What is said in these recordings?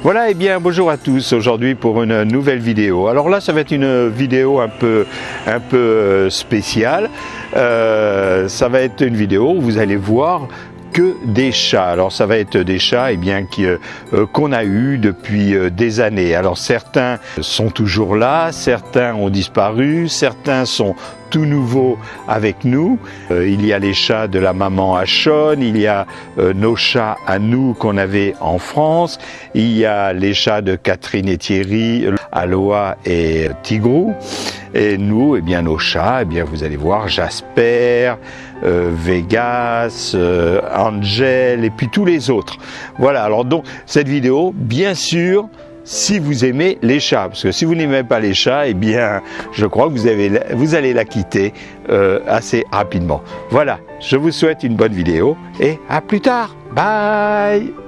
Voilà, et eh bien bonjour à tous aujourd'hui pour une nouvelle vidéo. Alors là, ça va être une vidéo un peu, un peu euh, spéciale. Euh, ça va être une vidéo où vous allez voir que des chats. Alors ça va être des chats et eh bien euh, euh, qu'on a eu depuis euh, des années. Alors certains sont toujours là, certains ont disparu, certains sont tout nouveaux avec nous. il y a les chats de la maman Achon, il y a nos chats à nous qu'on avait en France, il y a les chats de Catherine et Thierry, Aloha et Tigrou. Et nous, eh bien nos chats, eh bien vous allez voir Jasper, euh, Vegas, euh, Angel et puis tous les autres. Voilà, alors donc cette vidéo, bien sûr, si vous aimez les chats, parce que si vous n'aimez pas les chats, eh bien, je crois que vous, avez, vous allez la quitter euh, assez rapidement. Voilà, je vous souhaite une bonne vidéo et à plus tard. Bye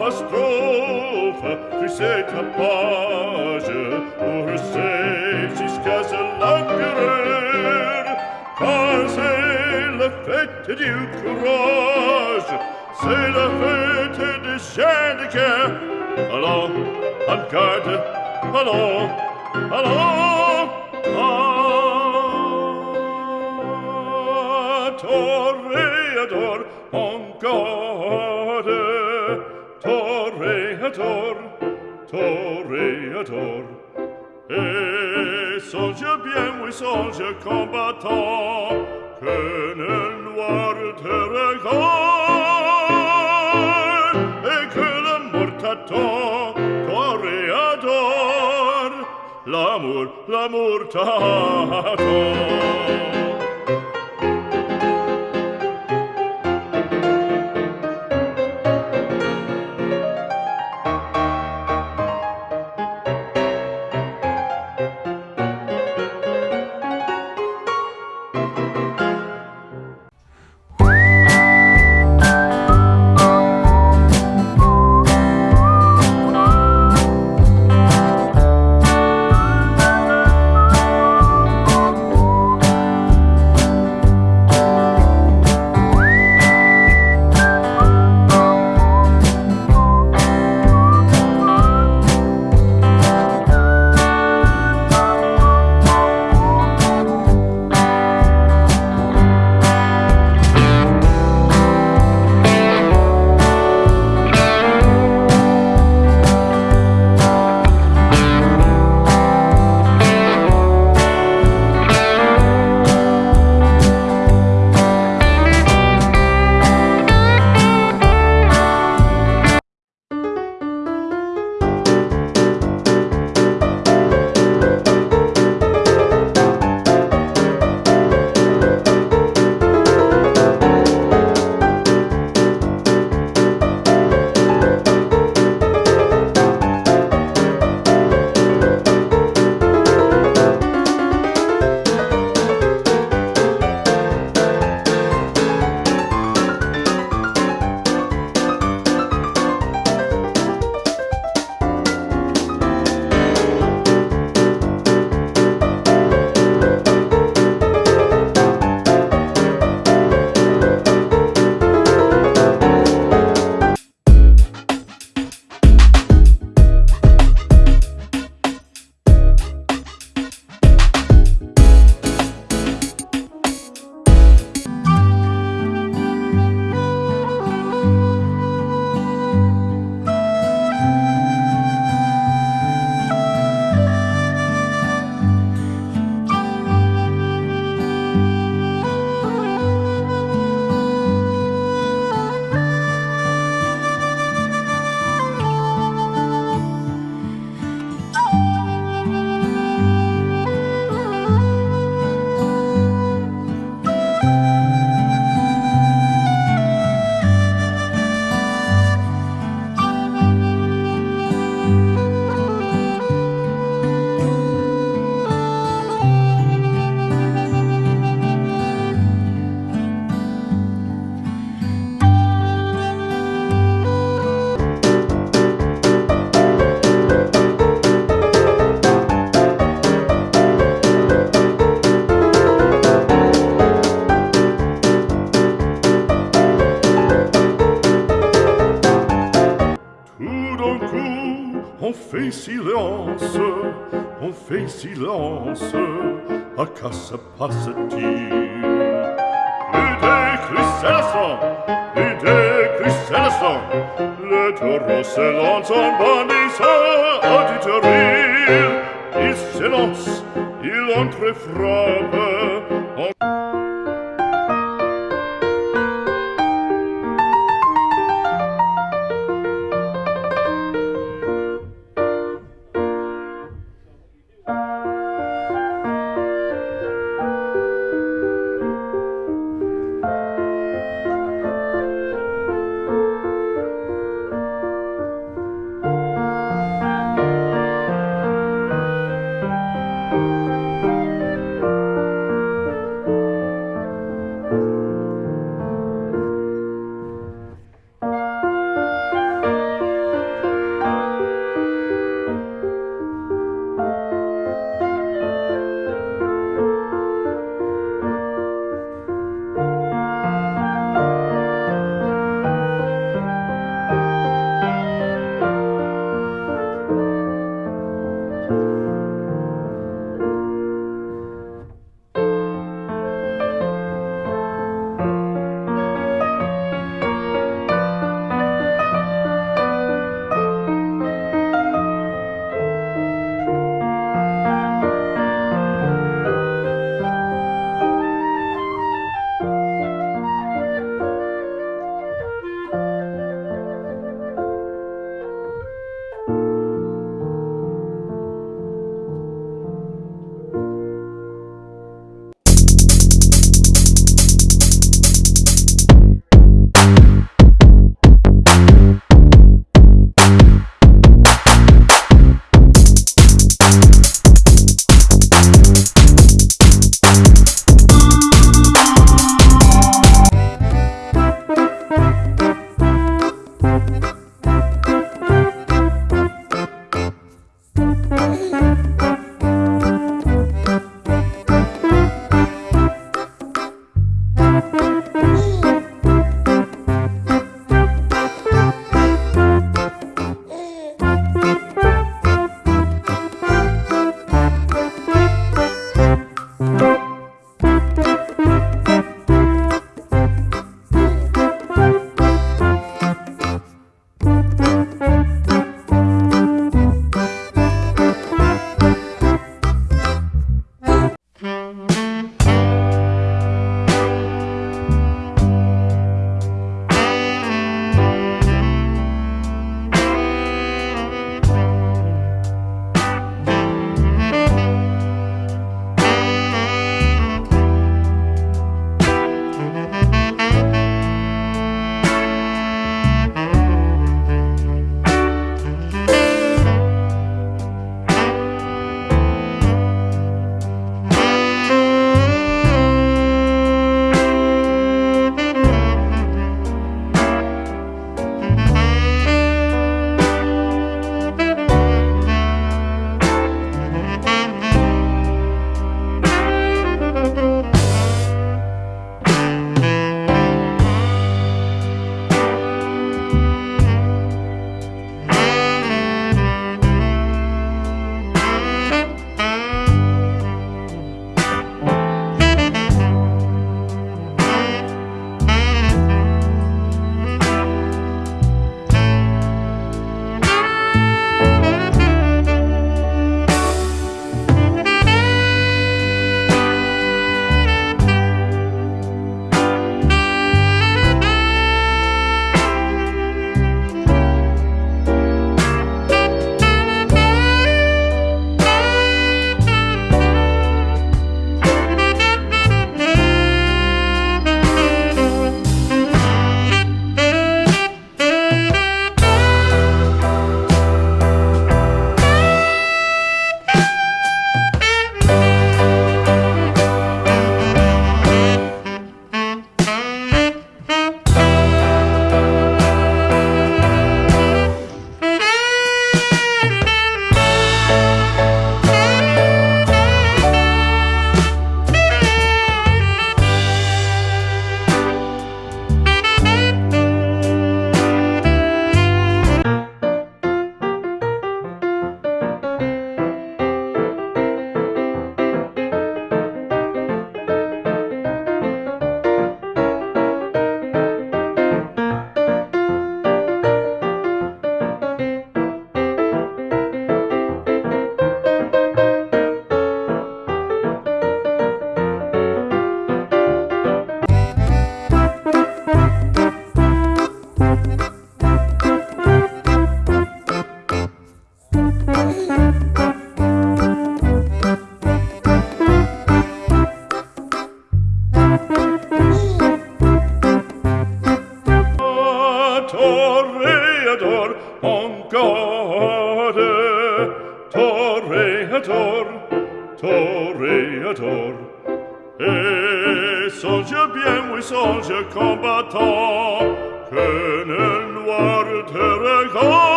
apostrophe tu sais ta page pour her save jusqu'à ce l'enquereur car c'est le fête du courage c'est la fête des chiens de guerre alors en garde allons allons Toreador, encore toreador, toreador. Et songe bien, oui, songe, combattant, que nel noir te regarde, et que la mort t'attend, toreador, l'amour, l'amour t'attend. fait silence, on fait silence, à quoi se passe-t-il Chrysostom, ide Chrysostom, le lance en bannissant auditoril. Il silence, il entre frappe,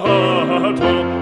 啊